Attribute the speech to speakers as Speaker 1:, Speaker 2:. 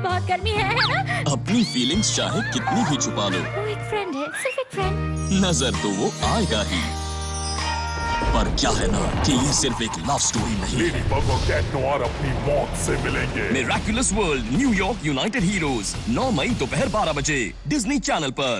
Speaker 1: बहुत गर्मी है, है ना?
Speaker 2: अपनी फीलिंग्स चाहे कितनी भी छुपा लो।
Speaker 1: वो एक फ्रेंड है सिर्फ़ एक फ्रेंड
Speaker 2: नज़र तो वो आएगा ही। पर क्या है ना कि ये सिर्फ़ एक लव स्टोरी नहीं
Speaker 3: लेडी बग और कैट अपनी मौत से मिलेंगे।
Speaker 2: Miraculous world New York united heroes 9 मई दोपहर 12 बजे डिज्नी चैनल पर।